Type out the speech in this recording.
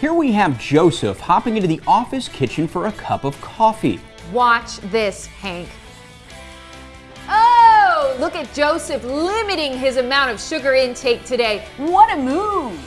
Here we have Joseph hopping into the office kitchen for a cup of coffee. Watch this, Hank. Oh, look at Joseph limiting his amount of sugar intake today. What a move!